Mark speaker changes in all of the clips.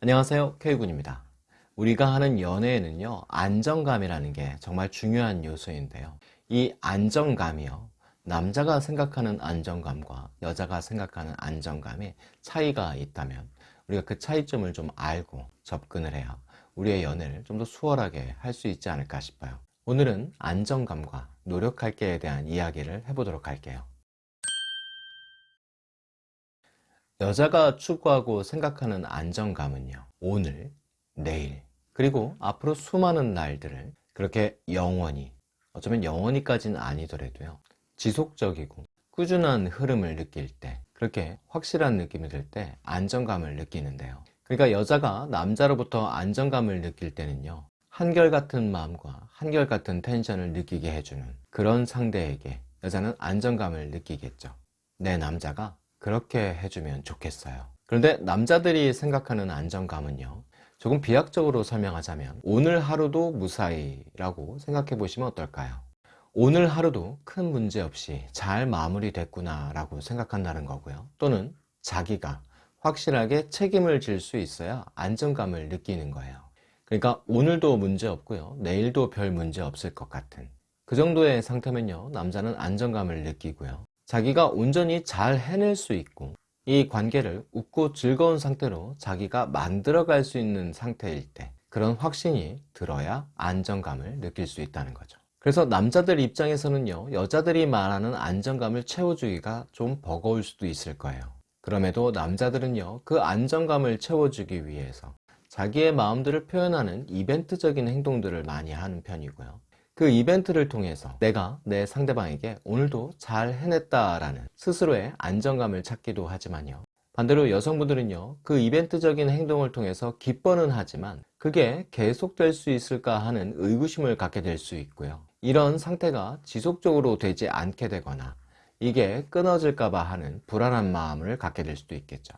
Speaker 1: 안녕하세요. K군입니다. 우리가 하는 연애에는요 안정감이라는 게 정말 중요한 요소인데요. 이 안정감이요 남자가 생각하는 안정감과 여자가 생각하는 안정감에 차이가 있다면 우리가 그 차이점을 좀 알고 접근을 해야 우리의 연애를 좀 더 수월하게 할 수 있지 않을까 싶어요. 오늘은 안정감과 노력할게에 대한 이야기를 해보도록 할게요 여자가 추구하고 생각하는 안정감은요 오늘, 내일, 그리고 앞으로 수많은 날들을 그렇게 영원히 어쩌면 영원히까지는 아니더라도요 지속적이고 꾸준한 흐름을 느낄 때 그렇게 확실한 느낌이 들 때 안정감을 느끼는데요. 그러니까 여자가 남자로부터 안정감을 느낄 때는요 한결같은 마음과 한결같은 텐션을 느끼게 해주는 그런 상대에게 여자는 안정감을 느끼겠죠. 내 남자가 그렇게 해주면 좋겠어요. 그런데 남자들이 생각하는 안정감은요 조금 비약적으로 설명하자면 오늘 하루도 무사히 라고 생각해 보시면 어떨까요? 오늘 하루도 큰 문제 없이 잘 마무리됐구나 라고 생각한다는 거고요. 또는 자기가 확실하게 책임을 질 수 있어야 안정감을 느끼는 거예요. 그러니까 오늘도 문제 없고요 내일도 별 문제 없을 것 같은 그 정도의 상태면요 남자는 안정감을 느끼고요 자기가 온전히 잘 해낼 수 있고 이 관계를 웃고 즐거운 상태로 자기가 만들어 갈 수 있는 상태일 때 그런 확신이 들어야 안정감을 느낄 수 있다는 거죠. 그래서 남자들 입장에서는요 여자들이 말하는 안정감을 채워주기가 좀 버거울 수도 있을 거예요. 그럼에도 남자들은요 그 안정감을 채워주기 위해서 자기의 마음들을 표현하는 이벤트적인 행동들을 많이 하는 편이고요 그 이벤트를 통해서 내가 내 상대방에게 오늘도 잘 해냈다라는 스스로의 안정감을 찾기도 하지만요. 반대로 여성분들은요 그 이벤트적인 행동을 통해서 기뻐는 하지만 그게 계속될 수 있을까 하는 의구심을 갖게 될 수 있고요. 이런 상태가 지속적으로 되지 않게 되거나 이게 끊어질까 봐 하는 불안한 마음을 갖게 될 수도 있겠죠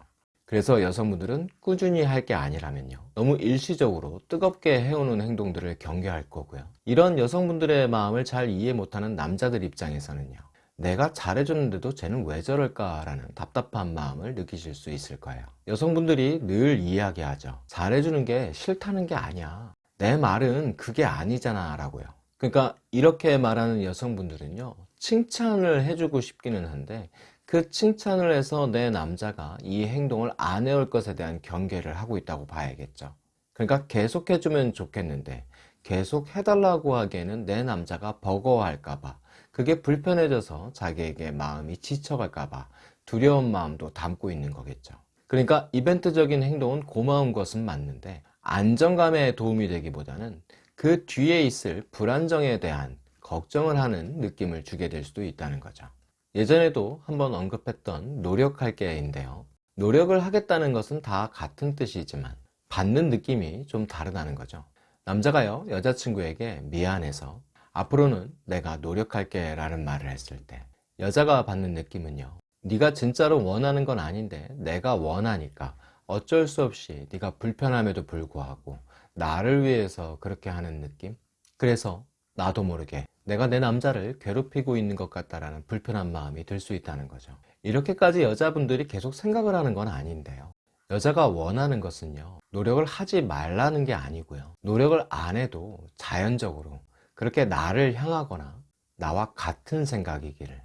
Speaker 1: 그래서 여성분들은 꾸준히 할 게 아니라면요. 너무 일시적으로 뜨겁게 해오는 행동들을 경계할 거고요. 이런 여성분들의 마음을 잘 이해 못하는 남자들 입장에서는요. 내가 잘해줬는데도 쟤는 왜 저럴까 라는 답답한 마음을 느끼실 수 있을 거예요. 여성분들이 늘 이야기하죠. 잘해주는 게 싫다는 게 아니야. 내 말은 그게 아니잖아 라고요. 그러니까 이렇게 말하는 여성분들은요. 칭찬을 해주고 싶기는 한데 그 칭찬을 해서 내 남자가 이 행동을 안 해올 것에 대한 경계를 하고 있다고 봐야겠죠. 그러니까 계속 해주면 좋겠는데 계속 해달라고 하기에는 내 남자가 버거워할까봐 그게 불편해져서 자기에게 마음이 지쳐갈까봐 두려운 마음도 담고 있는 거겠죠. 그러니까 이벤트적인 행동은 고마운 것은 맞는데 안정감에 도움이 되기보다는 그 뒤에 있을 불안정에 대한 걱정을 하는 느낌을 주게 될 수도 있다는 거죠 예전에도 한번 언급했던 노력할 게인데요. 노력을 하겠다는 것은 다 같은 뜻이지만 받는 느낌이 좀 다르다는 거죠. 남자가요 여자친구에게 미안해서 앞으로는 내가 노력할게 라는 말을 했을 때 여자가 받는 느낌은요 네가 진짜로 원하는 건 아닌데 내가 원하니까 어쩔 수 없이 네가 불편함에도 불구하고 나를 위해서 그렇게 하는 느낌? 그래서 나도 모르게 내가 내 남자를 괴롭히고 있는 것 같다라는 불편한 마음이 들 수 있다는 거죠. 이렇게까지 여자분들이 계속 생각을 하는 건 아닌데요. 여자가 원하는 것은요 노력을 하지 말라는 게 아니고요. 노력을 안 해도 자연적으로 그렇게 나를 향하거나 나와 같은 생각이기를.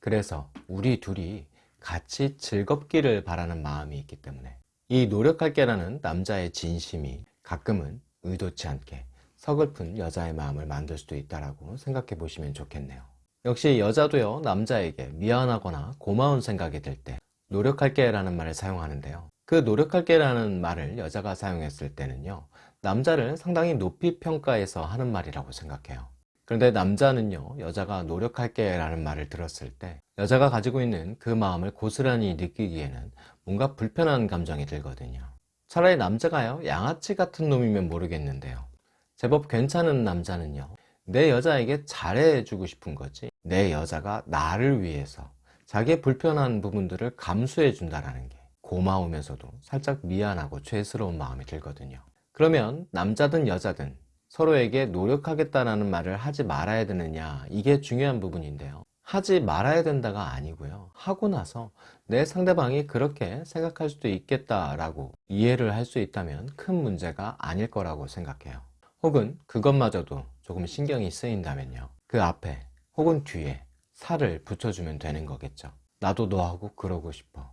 Speaker 1: 그래서 우리 둘이 같이 즐겁기를 바라는 마음이 있기 때문에 이 노력할게 라는 남자의 진심이 가끔은 의도치 않게 서글픈 여자의 마음을 만들 수도 있다고 생각해 보시면 좋겠네요. 역시 여자도요 남자에게 미안하거나 고마운 생각이 들 때 노력할게 라는 말을 사용하는데요. 그 노력할게 라는 말을 여자가 사용했을 때는요 남자를 상당히 높이 평가해서 하는 말이라고 생각해요. 그런데 남자는요 여자가 노력할게 라는 말을 들었을 때 여자가 가지고 있는 그 마음을 고스란히 느끼기에는 뭔가 불편한 감정이 들거든요. 차라리 남자가요 양아치 같은 놈이면 모르겠는데요 제법 괜찮은 남자는요 내 여자에게 잘해주고 싶은 거지 내 여자가 나를 위해서 자기의 불편한 부분들을 감수해 준다는 게 고마우면서도 살짝 미안하고 죄스러운 마음이 들거든요 그러면 남자든 여자든 서로에게 노력하겠다는 말을 하지 말아야 되느냐 이게 중요한 부분인데요 하지 말아야 된다가 아니고요. 하고 나서 내 상대방이 그렇게 생각할 수도 있겠다라고 이해를 할 수 있다면 큰 문제가 아닐 거라고 생각해요. 혹은 그것마저도 조금 신경이 쓰인다면요. 그 앞에 혹은 뒤에 살을 붙여주면 되는 거겠죠. 나도 너하고 그러고 싶어.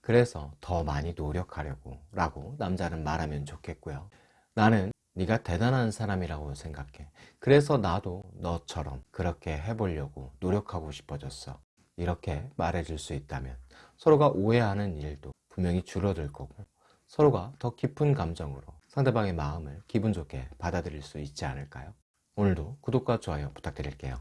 Speaker 1: 그래서 더 많이 노력하려고 라고 남자는 말하면 좋겠고요. 나는 네가 대단한 사람이라고 생각해. 그래서 나도 너처럼 그렇게 해보려고 노력하고 싶어졌어. 이렇게 말해줄 수 있다면 서로가 오해하는 일도 분명히 줄어들 거고 서로가 더 깊은 감정으로 상대방의 마음을 기분 좋게 받아들일 수 있지 않을까요? 오늘도 구독과 좋아요 부탁드릴게요.